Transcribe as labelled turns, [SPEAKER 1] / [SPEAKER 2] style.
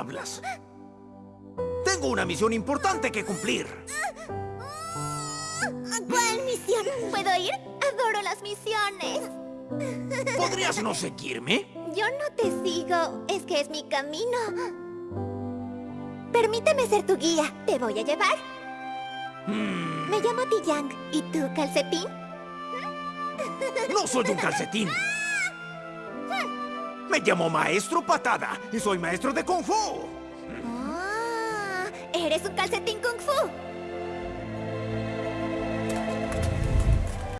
[SPEAKER 1] hablas? Tengo una misión importante que cumplir.
[SPEAKER 2] ¿Puedo ir? Adoro las misiones.
[SPEAKER 1] ¿Podrías no seguirme?
[SPEAKER 2] Yo no te sigo, es que es mi camino. Permíteme ser tu guía. ¿Te voy a llevar? Me llamo Tiyang. ¿Y tú, calcetín?
[SPEAKER 1] No soy un calcetín. Me llamo Maestro Patada y soy maestro de Kung Fu.
[SPEAKER 2] Ah, eres un calcetín kung fu.